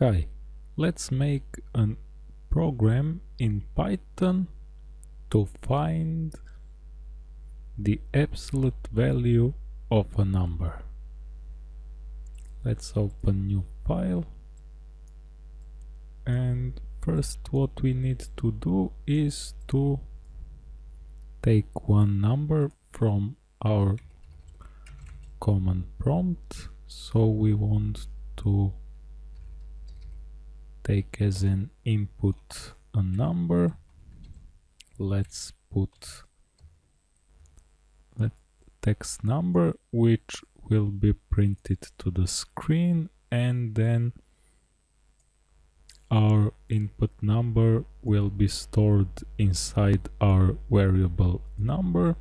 Hi, let's make a program in Python to find the absolute value of a number. Let's open new file and first what we need to do is to take one number from our command prompt so we want to take as an input a number. Let's put the text number which will be printed to the screen and then our input number will be stored inside our variable number.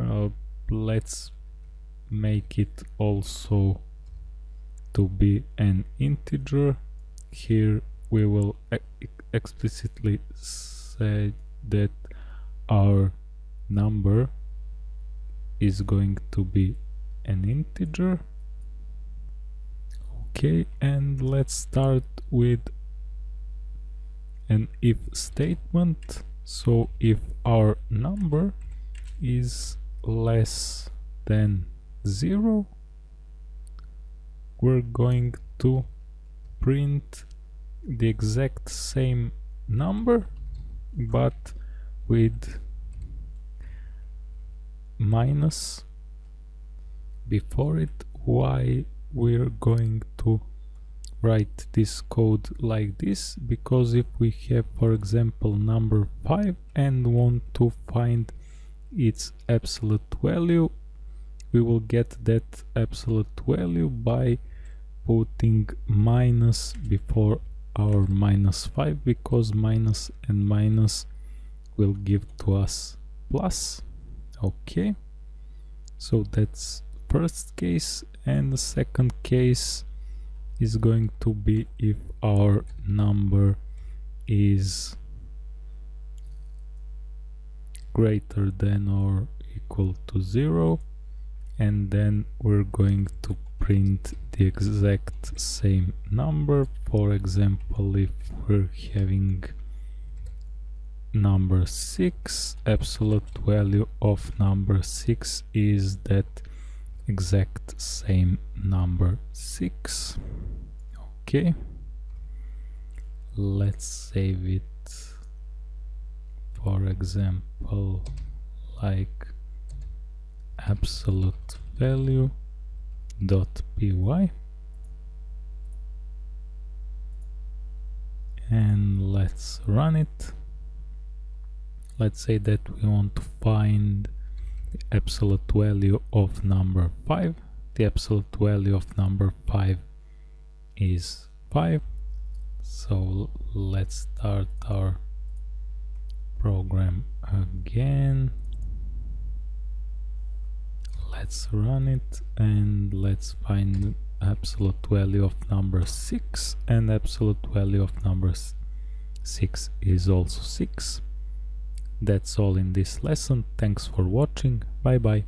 Uh, let's make it also to be an integer here we will explicitly say that our number is going to be an integer. Okay and let's start with an if statement. So if our number is less than zero we're going to print the exact same number but with minus. Before it why we're going to write this code like this? Because if we have for example number 5 and want to find its absolute value we will get that absolute value by putting minus before our minus 5 because minus and minus will give to us plus. Okay. So that's first case and the second case is going to be if our number is greater than or equal to zero and then we're going to print the exact same number. For example if we're having number 6 absolute value of number 6 is that exact same number 6 okay. Let's save it. For example like absolute value dot py. And let's run it. Let's say that we want to find the absolute value of number 5 the absolute value of number 5 is 5 so let's start our program again let's run it and let's find absolute value of number 6 and absolute value of number 6 is also 6 that's all in this lesson. Thanks for watching. Bye bye